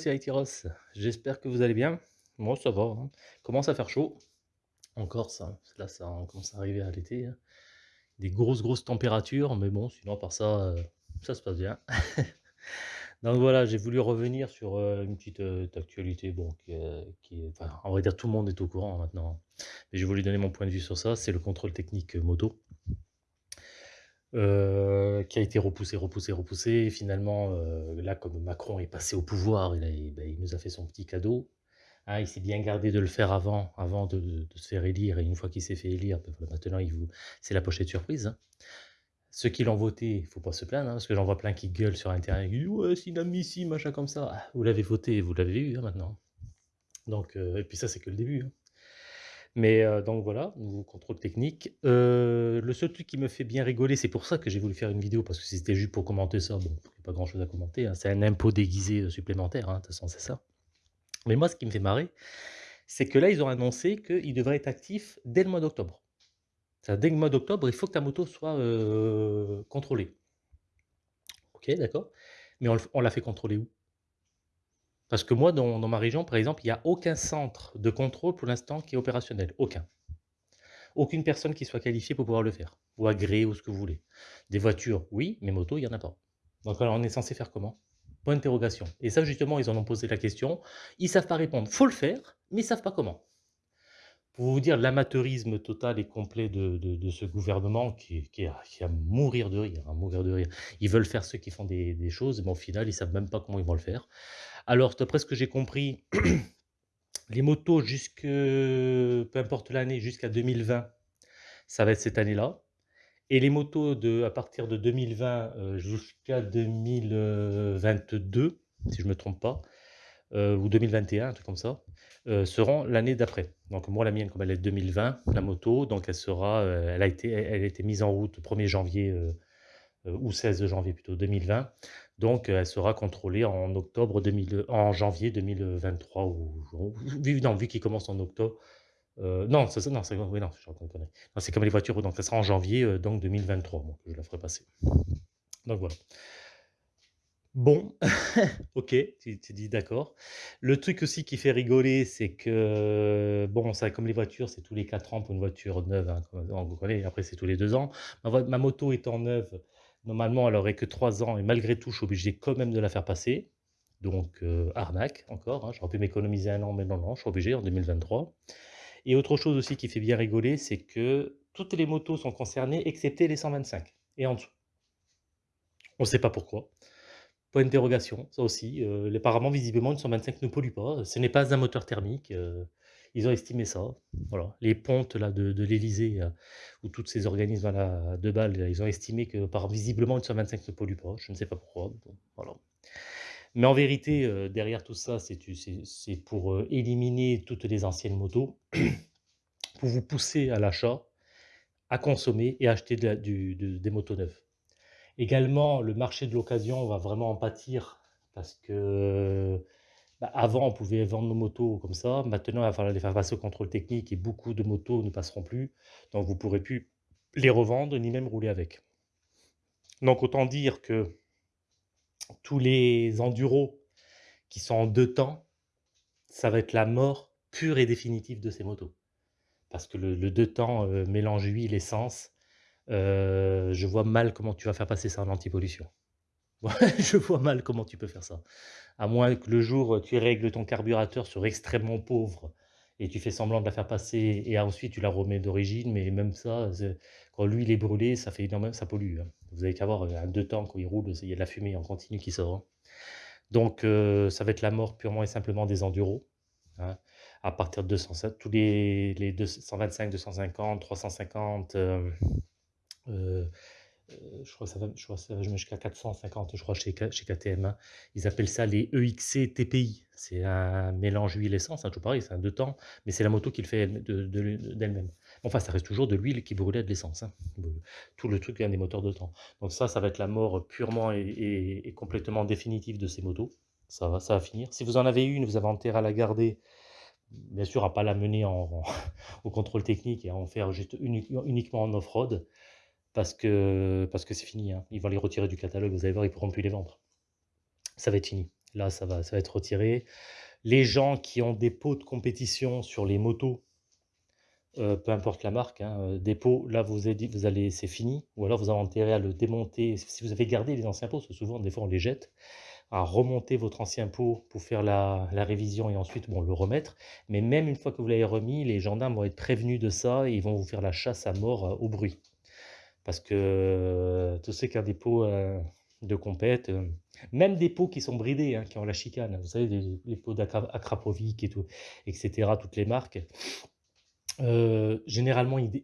c'est Aitiros. J'espère que vous allez bien. Moi, ça va. Hein. Commence à faire chaud. Encore ça. Là, ça commence à arriver à l'été. Hein. Des grosses, grosses températures. Mais bon, sinon, par ça, euh, ça se passe bien. Donc voilà, j'ai voulu revenir sur euh, une petite euh, actualité. Bon, qui, qui enfin, on va dire tout le monde est au courant maintenant. Hein. Mais j'ai voulu donner mon point de vue sur ça. C'est le contrôle technique moto. Euh, qui a été repoussé, repoussé, repoussé. Et finalement, euh, là, comme Macron est passé au pouvoir, il, ben, il nous a fait son petit cadeau. Hein, il s'est bien gardé de le faire avant, avant de, se faire élire. Et une fois qu'il s'est fait élire, ben, maintenant, vous... c'est la pochette surprise. Hein. Ceux qui l'ont voté, il faut pas se plaindre, hein, parce que j'en vois plein qui gueulent sur Internet. Ils disent Ouais, c'est inadmissible, machin comme ça. Ah, vous l'avez voté, vous l'avez eu maintenant. Donc, euh, et puis ça, c'est que le début. Mais euh, donc voilà, nouveau contrôle technique. Euh, le seul truc qui me fait bien rigoler, c'est pour ça que j'ai voulu faire une vidéo, parce que c'était juste pour commenter ça, bon, il n'y a pas grand chose à commenter, hein. c'est un impôt déguisé euh, supplémentaire, hein, de toute façon c'est ça. Mais moi, ce qui me fait marrer, c'est que là, ils ont annoncé qu'il devrait être actif dès le mois d'octobre. Dès le mois d'octobre, il faut que ta moto soit contrôlée. Ok, d'accord? Mais on l'a fait contrôler où? Parce que moi, dans, ma région, par exemple, il n'y a aucun centre de contrôle pour l'instant qui est opérationnel. Aucun. Aucune personne qui soit qualifiée pour pouvoir le faire. Ou agréée, ou ce que vous voulez. Des voitures, oui, mais motos, il n'y en a pas. Donc alors, on est censé faire comment? Point d'interrogation. Et ça, justement, ils en ont posé la question. Ils ne savent pas répondre. faut le faire, mais ils ne savent pas comment. Pour vous dire l'amateurisme total et complet de, ce gouvernement qui, a, à mourir de rire, à mourir de rire. Ils veulent faire ceux qui font des, des choses, mais au final, ils ne savent même pas comment ils vont le faire. Alors, d'après ce que j'ai compris, les motos jusque, peu importe l'année, jusqu'à 2020, ça va être cette année-là. Et les motos de, à partir de 2020 euh, jusqu'à 2022, si je ne me trompe pas, euh, ou 2021, un truc comme ça, euh, seront l'année d'après. Donc moi, la mienne, comme elle est 2020, la moto, donc elle sera, a été, elle a été mise en route le 1er janvier ou 16 janvier plutôt 2020. Donc, elle sera contrôlée en octobre 2000, en janvier 2023 ou, non, vu qu'il commence en octobre. Euh, non, c'est non, oui, non, c'est comme les voitures, donc ça sera en janvier euh, donc 2023, que je la ferai passer. Donc voilà. Bon, ok, tu, tu dis d'accord. Le truc aussi qui fait rigoler, c'est que, bon, ça, comme les voitures, c'est tous les 4 ans pour une voiture neuve, hein, on connaît, après c'est tous les 2 ans. Ma, ma moto étant neuve, Normalement, elle aurait que 3 ans et malgré tout, je suis obligé quand même de la faire passer. Donc, euh, arnaque encore. Hein. J'aurais pu m'économiser un an, mais non, non, je suis obligé en 2023. Et autre chose aussi qui fait bien rigoler, c'est que toutes les motos sont concernées, excepté les 125 et en dessous. On ne sait pas pourquoi. Point d'interrogation, ça aussi. Euh, apparemment, visiblement, une 125 ne pollue pas. Ce n'est pas un moteur thermique. Euh, ils ont estimé ça. Voilà. Les pontes là, de, de l'Elysée, euh, ou tous ces organismes là, de balles, ils ont estimé que par visiblement une 125 ne pollue pas. Je ne sais pas pourquoi. voilà. Mais en vérité, euh, derrière tout ça, c'est pour euh, éliminer toutes les anciennes motos, pour vous pousser à l'achat, à consommer et acheter du, des motos neuves. Également, le marché de l'occasion va vraiment en pâtir parce que bah, avant, on pouvait vendre nos motos comme ça. Maintenant, il va falloir les faire passer au contrôle technique et beaucoup de motos ne passeront plus. Donc, vous ne pourrez plus les revendre ni même rouler avec. Donc, autant dire que tous les enduros qui sont en deux temps, ça va être la mort pure et définitive de ces motos. Parce que le, deux temps euh, mélange huile, essence, euh, je vois mal comment tu vas faire passer ça en antipollution. je vois mal comment tu peux faire ça. À moins que le jour, tu règles ton carburateur sur extrêmement pauvre et tu fais semblant de la faire passer et ensuite tu la remets d'origine, mais même ça, quand l'huile est brûlée, ça fait énormément, ça pollue. Hein. Vous avez qu'à voir, un deux temps, quand il roule, il y a de la fumée en continu qui sort. Hein. Donc, euh, ça va être la mort purement et simplement des enduros. Hein. À partir de 207, tous les, les 225, 250, 350, euh, je crois que ça va, je crois ça va jusqu'à 450, je crois, chez, chez KTM. Hein. Ils appellent ça les EXC TPI. C'est un mélange huile-essence, hein, tout pareil, c'est un deux temps, mais c'est la moto qui le fait d'elle-même. enfin, ça reste toujours de l'huile qui brûlait de l'essence. Hein. Tout le truc est un des moteurs de temps. Donc ça, ça va être la mort purement et, complètement définitive de ces motos. Ça va, ça va finir. Si vous en avez une, vous avez intérêt à la garder, bien sûr, à pas la mener en, au contrôle technique et à en faire juste uniquement en off-road parce que parce que c'est fini. Hein. Ils vont les retirer du catalogue, vous allez voir, ils pourront plus les vendre. Ça va être fini. Là, ça va ça va être retiré. Les gens qui ont des pots de compétition sur les motos, heu, peu importe la marque, hein, heu, des pots, là, vous avez dit vous allez c'est fini ou alors vous avez intérêt à le démonter. Si vous avez gardé les anciens pots, parce souvent, des fois, on les jette, à remonter votre ancien pot pour faire la la révision et ensuite, bon, le remettre. Mais même une fois que vous l'avez remis, les gendarmes vont être prévenus de ça et ils vont vous faire la chasse à mort, heu, au bruit. Parce que, ont des pots, heu, de compète, même des pots qui sont bridés, hein, qui ont la chicane, vous savez les pots d'Akra Akrapovic et tout et cetera, toutes les marques. Généralement, ils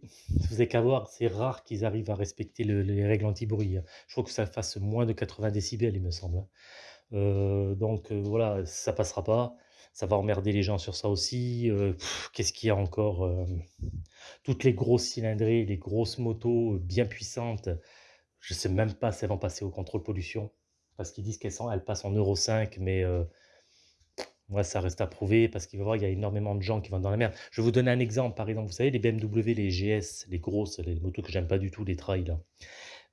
vous avez qu'à voir, c'est rare qu'ils arrivent à respecter le les règles anti-bruit, hein. Je crois que ça fasse moins de 80 décibels, il me semble, hein. Donc voilà, ça passera pas. Ça va emmerder les gens sur ça aussi, heu, qu'est-ce qu'il y a encore? Hem, toutes les grosses cylindrées, les grosses motos, bien puissantes, je sais même pas si elles vont passer au contrôle pollution. Parce qu'ils disent qu'elles elles passent en Euro 5 mais ouais, ça reste à prouver parce qu'il va y avoir il y a énormément de gens qui vont dans la merde. Je vais vous donner un exemple, par exemple, vous savez les BMW, les GS, les grosses, motos que j'aime pas du tout, les trails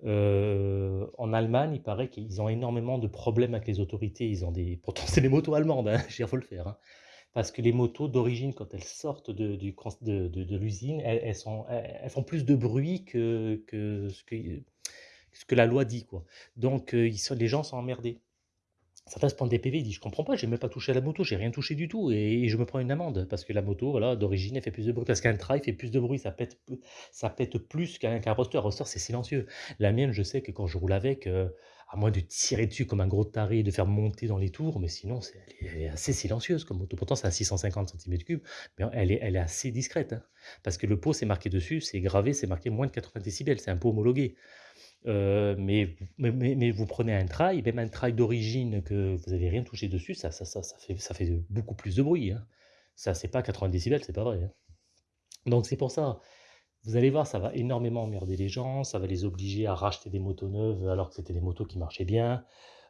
Heu, en Allemagne, il paraît qu'ils ont énormément de problèmes avec les autorités. Ils ont des pourtant c'est des motos allemandes, hein, dire, faut le faire, hein. Parce que les motos d'origine, quand elles sortent de l'usine, elles font plus de bruit que ce que la loi dit, quoi. Donc sont les gens sont emmerdés. Certains se prennent des PV, ils disent: «Je comprends pas, j'ai même pas touché à la moto, j'ai rien touché du tout et et je me prends une amende». Parce que la moto, voilà, d'origine, elle fait plus de bruit. Parce qu'un trail fait plus de bruit, ça pète ça pète plus qu'un qu'un roadster. Un roadster, c'est silencieux. La mienne, je sais que quand je roule avec, heu, à moins de tirer dessus comme un gros taré, de faire monter dans les tours, mais sinon, c'est elle est assez silencieuse comme moto. Pourtant, c'est un 650 centimètres cubes, mais elle est elle est assez discrète, hein. Parce que le pot, c'est marqué dessus, c'est gravé, c'est marqué moins de 80 décibels, c'est un pot homologué. Heu, mais mais vous prenez un trail, même un trail d'origine que vous avez rien touché dessus, ça fait beaucoup plus de bruit, hein. Ça, c'est pas 80 décibels, c'est pas vrai, hein. Donc c'est pour ça, vous allez voir, ça va énormément emmerder les gens, ça va les obliger à racheter des motos neuves alors que c'était des motos qui marchaient bien.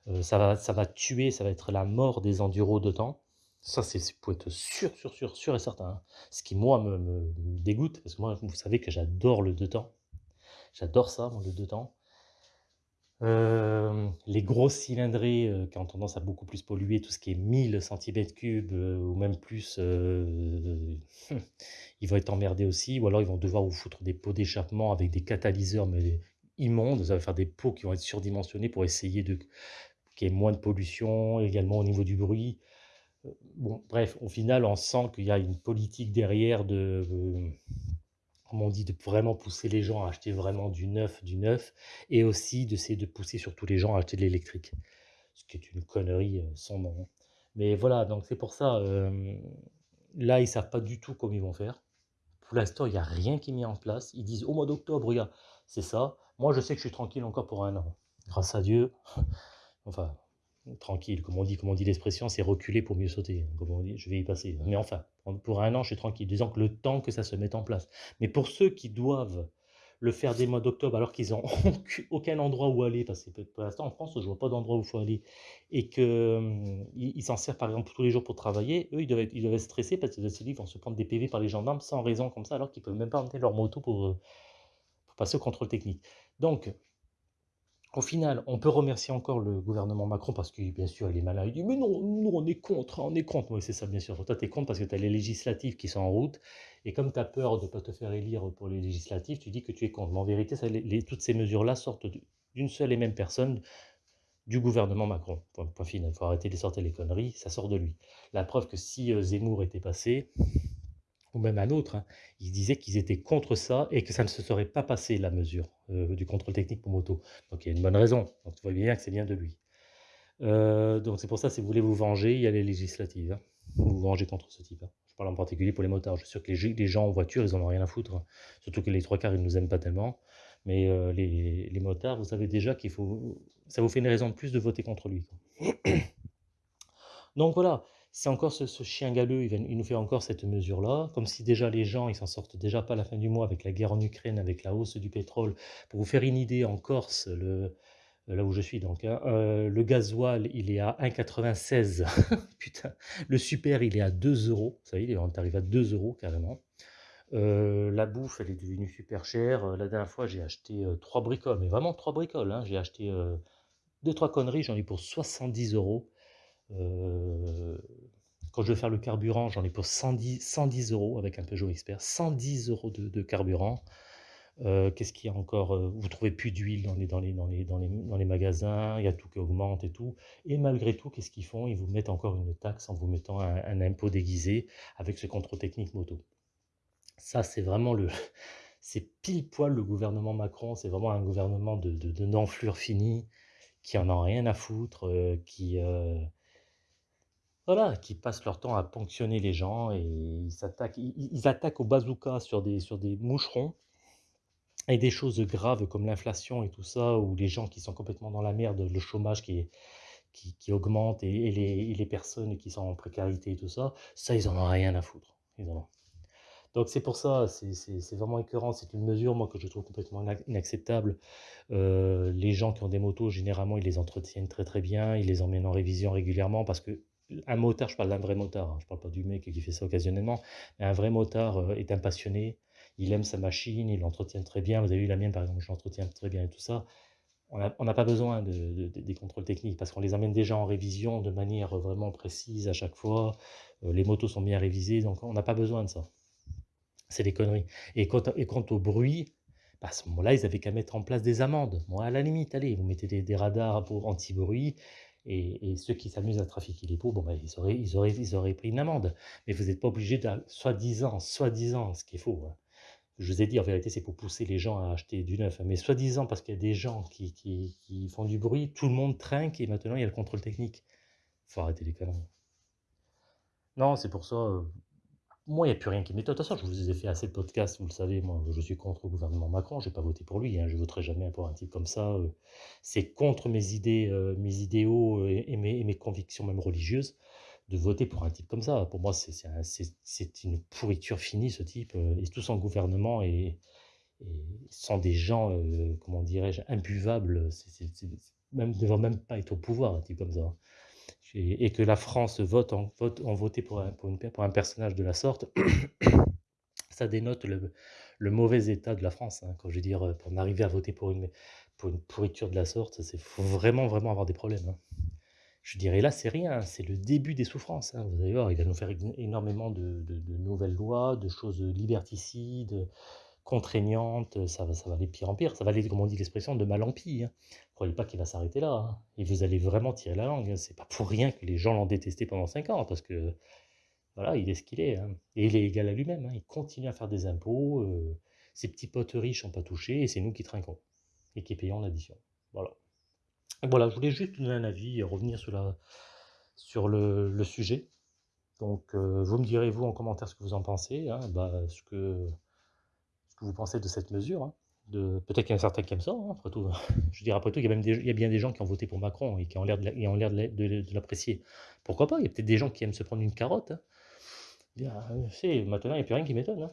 Heu, ça va tuer, ça va être la mort des enduros de temps. Ça, c'est pour être sûr, sûr, sûr, sûr et certain, hein. Ce qui moi me dégoûte, parce que moi, vous savez que j'adore le 2 temps. J'adore ça, moi, le 2 temps. Hem, les grosses cylindrées, heu, qui ont tendance à beaucoup plus polluer, tout ce qui est 1000 centimètres cubes, heu, ou même plus, ils vont être emmerdés aussi ou alors ils vont devoir vous foutre des pots d'échappement avec des catalyseurs, mais immondes. Ça va faire des pots qui vont être surdimensionnés pour essayer de qu'il y ait moins de pollution, également au niveau du bruit. Bon, bref, au final, on sent qu'il y a une politique derrière de, on dit, de vraiment pousser les gens à acheter vraiment du neuf, du neuf et aussi d'essayer de pousser surtout les gens à acheter de l'électrique. Ce qui est une connerie, heu, sans nom, hein. Mais voilà, donc c'est pour ça, là, ils savent pas du tout comment ils vont faire. Pour l'instant, il y a rien qui est mis en place. Ils disent: «Au mois d'octobre, regarde, c'est ça». Moi, je sais que je suis tranquille encore pour 1 an. Grâce à Dieu. Enfin, tranquille, comme on dit comme on dit l'expression, c'est reculer pour mieux sauter, comme on dit, je vais y passer. Mais enfin, pour 1 an, je suis tranquille, disons que le temps que ça se mette en place. Mais pour ceux qui doivent le faire dès mois d'octobre alors qu'ils ont aucu aucun endroit où aller, parce que pour l'instant en France, je vois pas d'endroit où il faut aller et que, hem, ils ils s'en servent par exemple tous les jours pour travailler, eux, ils doivent être ils parce qu'ils se disent: «Ils vont se prendre des PV par les gendarmes sans raison comme ça, alors qu'ils peuvent même pas emmener leur moto pour, heu, pour passer au contrôle technique». Donc au final, on peut remercier encore le gouvernement Macron parce que, bien sûr, il est malin. Il dit: «Mais non, nous, on est contre, on est contre». Oui, c'est ça, bien sûr. Toi, tu es contre parce que tu as les législatives qui sont en route et comme tu as peur de pas te faire élire pour les législatives, tu dis que tu es contre. Mais en vérité, toutes ces mesures-là sortent d'u d'une seule et même personne, du gouvernement Macron. Point point final. Il faut arrêter de sortir les conneries, ça sort de lui. La preuve que si, heu, Zemmour était passé ou même un autre, hein, ils disaient qu'ils étaient contre ça et que ça ne se serait pas passé la mesure, heu, du contrôle technique pour moto. Donc il y a une bonne raison. Donc tu vois bien que c'est bien de lui. Heu, donc c'est pour ça, si vous voulez vous venger, il y a les législatives, hein. Vous vous vengez contre ce type, hein. Je parle en particulier pour les motards. Je suis sûr que les gens en voiture, ils en ont rien à foutre, hein. Surtout que les 3/4, ils nous aiment pas tellement. Mais heu, les les motards, vous savez déjà qu'il faut ça vous fait une raison de plus de voter contre lui. Donc voilà, c'est encore ce chien galeux, il nous fait encore cette mesure-là, comme si déjà les gens, ils s'en sortent déjà pas à la fin du mois avec la guerre en Ukraine, avec la hausse du pétrole. Pour vous faire une idée, en Corse, le là où je suis donc, hein, heu, le gasoil, il est à 1,96 putain. Le super, il est à 2 €. Ça y est, on est arrivé à 2 € carrément. Heu, la bouffe, elle est devenue super chère. La dernière fois, j'ai acheté, heu, 3 bricoles, mais vraiment 3 bricoles, hein. J'ai acheté, heu, 2-3 conneries, j'en ai eu pour 70 €. Heu, quand je veux faire le carburant, j'en ai pour 110 110 € avec un Peugeot Expert, 110 € de de carburant. Heu, qu'est-ce qu'il y a encore? Heu, vous trouvez plus d'huile dans les magasins, il y a tout qui augmente et tout et malgré tout, qu'est-ce qu'ils font? Ils vous mettent encore une taxe en vous mettant un impôt déguisé avec ce contrôle technique moto. Ça, c'est vraiment le c'est pile poil le gouvernement Macron, c'est vraiment un gouvernement de de de qui en ont rien à foutre, heu, qui, voilà, qui passent leur temps à ponctionner les gens et ils s'attaquent ils attaquent au bazooka sur des sur des moucherons et des choses graves comme l'inflation et tout ça, ou les gens qui sont complètement dans la merde, le chômage qui qui augmente et les les personnes qui sont en précarité et tout ça, ça, ils en ont rien à foutre. Ils en ont donc c'est pour ça, c'est vraiment écœurant. C'est une mesure, moi, que je trouve complètement inac inacceptable. Heu, les gens qui ont des motos, généralement, ils les entretiennent très, très bien, ils les emmènent en révision régulièrement parce que un motard, je parle d'un vrai motard, hein, je parle pas du mec qui fait ça occasionnellement, mais un vrai motard, heu, est un passionné, il aime sa machine, il l'entretient très bien. Vous avez vu la mienne, par exemple, je l'entretiens très bien et tout ça. On n'a pas besoin de de de des contrôles techniques parce qu'on les emmène déjà en révision de manière, vraiment précise à chaque fois. Heu, les motos sont bien révisées, donc on n'a pas besoin de ça. C'est des conneries et quant au bruit, bah, à ce moment-là, ils avaient qu'à mettre en place des amendes. Moi, à la limite, allez, vous mettez des des radars anti-bruit et ceux qui s'amusent à trafiquer les pots, bon, bah, ils auraient pris une amende. Mais vous êtes pas obligé de soi-disant soi-disant, ce qui est faux, hein. Je vous ai dit, en vérité, c'est pour pousser les gens à acheter du neuf, hein, mais soi-disant parce qu'il y a des gens qui font du bruit, tout le monde trinque et maintenant il y a le contrôle technique. Faut arrêter les conneries. Non, c'est pour ça, heu moi, il y a plus rien qui m'étonne. De toute façon, je vous ai fait assez de podcasts, vous le savez, moi, je suis contre le gouvernement Macron, j'ai pas voté pour lui, hein, je voterai jamais pour un type comme ça, heu, c'est contre mes idées, heu, mes idéaux, heu, et mes convictions même religieuses, de voter pour un type comme ça. Pour moi, c'est c'est un c'est c'est une pourriture finie ce type, et tout son gouvernement et sont des gens, comment dirais-je? Imbuvables, c'est même ne devraient même pas être au pouvoir, un type comme ça. Et que la France vote en vote ont voté pour un pour une pour un personnage de la sorte, ça dénote le mauvais état de la France, hein. Quand je veux dire, heu, pour en arriver à voter pour une pour une pourriture de la sorte, c'est faut vraiment, vraiment avoir des problèmes, hein. Je dirais là, c'est rien, c'est le début des souffrances, hein. Vous allez voir, il va nous faire éno énormément de de nouvelles lois, de choses, liberticides, contraignantes, ça va ça va aller pire en pire. Ça va aller, comme on dit l'expression, de mal en pis, hein. Croyez pas qu'il va s'arrêter là, hein et vous allez vraiment tirer la langue, hein. C'est pas pour rien que les gens l'ont détesté pendant 5 ans parce que, voilà, il est ce qu'il est, hein et il est égal à lui-même. Il continue à faire des impôts, heu, ses petits potes riches ont pas touché et c'est nous qui trinquons et qui payons l'addition. Voilà. Voilà, je voulais juste donner un avis et revenir sur la sur le sujet. Donc, heu, vous me direz, vous, en commentaire, ce que vous en pensez, bah, ce que que vous pensez de cette mesure, hein, peut-être qu'il y en a certains qui aiment ça, hein, après tout. Je après tout, il y a bien des gens qui ont voté pour Macron et qui ont l'air de l'apprécier. Pourquoi pas? Il y a peut-être des gens qui aiment se prendre une carotte, hein. Heu, c'est maintenant, il y a plus rien qui m'étonne.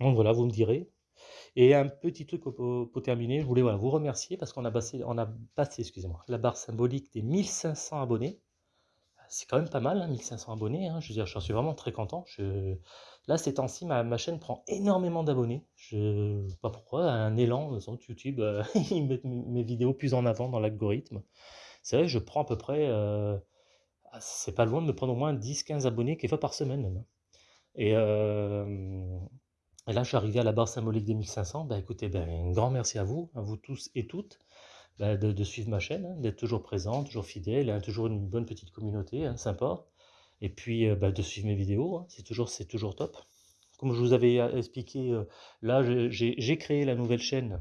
Donc voilà, vous me direz et un petit truc pour terminer, je voulais, voilà, vous remercier parce qu'on a passé on a passé, excusez-moi, la barre symbolique des 1 500 abonnés. C'est quand même pas mal, hein, 1 500 abonnés, hein, je veux dire, j'en suis vraiment très content. Là, ces temps-ci, ma chaîne prend énormément d'abonnés. Je sais pas pourquoi, un élan, sans doute YouTube, heu, ils mettent mes vidéos plus en avant dans l'algorithme. C'est vrai, je prends à peu près, heu, ah, c'est pas loin de me prendre au moins 10-15 abonnés, quelquefois par semaine et là, je suis arrivé à la barre symbolique des 1 500. Bah, écoutez, ben, un grand merci à vous, à vous tous et toutes, bah, de de suivre ma chaîne, hein, d'être toujours présent, toujours fidèle, hein, toujours une bonne petite communauté, hein, sympa et puis, heu, bah, de suivre mes vidéos, hein, c'est toujours toujours top. Comme je vous avais, heu, expliqué, heu, là, j'ai créé la nouvelle chaîne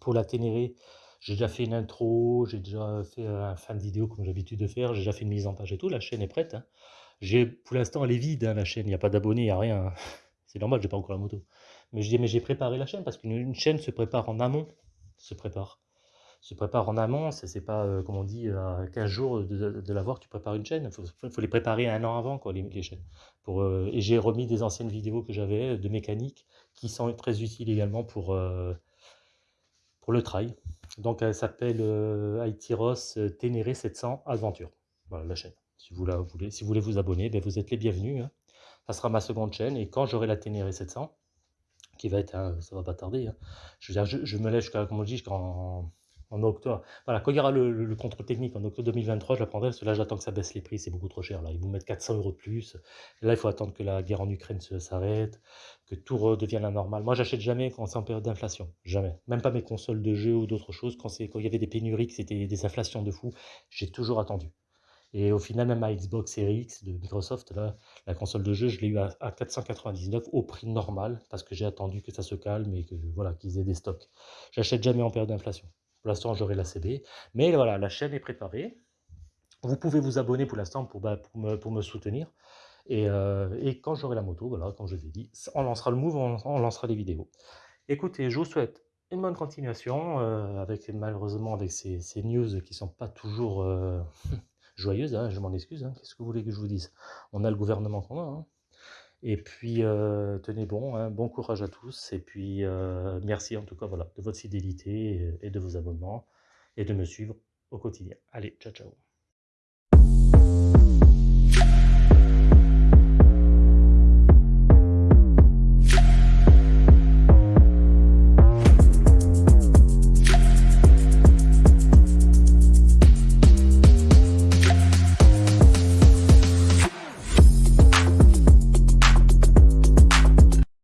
pour la Ténéré. J'ai déjà fait une intro, j'ai déjà fait, un fin de vidéo comme j'ai l'habitude de faire, j'ai déjà fait une mise en page et tout, la chaîne est prête, hein. Pour l'instant, elle est vide, hein, la chaîne, il y a pas d'abonnés, il y a rien. C'est normal, j'ai pas encore la moto. Mais je dis: «Mais j'ai préparé la chaîne» parce qu'une une chaîne se prépare en amont, se prépare se prépare en amont, c'est c'est pas, heu, comme on dit, à 15 jours de de l'avoir, tu prépares une chaîne. Faut faut les préparer 1 an avant quoi, les chaînes heu et j'ai remis des anciennes vidéos que j'avais, de mécanique qui sont très utiles également pour, heu, pour le trail. Donc elle s'appelle, Aitiros Ténéré 700 Aventure. Voilà la chaîne. Si vous la voulez si vous voulez vous abonner, beh, vous êtes les bienvenus, hein. Ça sera ma seconde chaîne et quand j'aurai la Ténéré 700, qui va être, hein, ça va pas tarder, hein. Je me lève jusqu'à, comme on dit, jusqu'en En octobre, voilà, quand il y aura le le contrôle technique en octobre 2023, je la prendrai parce que là, j'attends que ça baisse les prix, c'est beaucoup trop cher là. Ils vont mettre 400 € de plus. Là, il faut attendre que la guerre en Ukraine s'arrête, que tout redevienne la normale. Moi, j'achète jamais quand c'est en période d'inflation, jamais. Même pas mes consoles de jeux ou d'autres choses, quand il y avait des pénuries, que c'était des inflations de fou, j'ai toujours attendu. Et au final, même ma Xbox Series X de Microsoft, là, la console de jeu, je l'ai eu à, à 499 au prix normal parce que j'ai attendu que ça se calme et que voilà qu'ils aient des stocks. J'achète jamais en période d'inflation. Pour l'instant, j'aurai la CB. Mais voilà, la chaîne est préparée. Vous pouvez vous abonner pour l'instant pour, bah, me, soutenir. Et, euh, et quand j'aurai la moto, voilà, comme je vous ai dit, on lancera le move, on, lancera les vidéos. Écoutez, je vous souhaite une bonne continuation, euh, avec malheureusement avec ces, news qui sont pas toujours euh, joyeuses, hein, je m'en excuse, hein, qu'est-ce que vous voulez que je vous dise? On a le gouvernement qu'on a, hein. Et puis, euh, tenez bon, hein, bon courage à tous. Et puis, euh, merci en tout cas voilà, de votre fidélité et de vos abonnements et de me suivre au quotidien. Allez, ciao, ciao.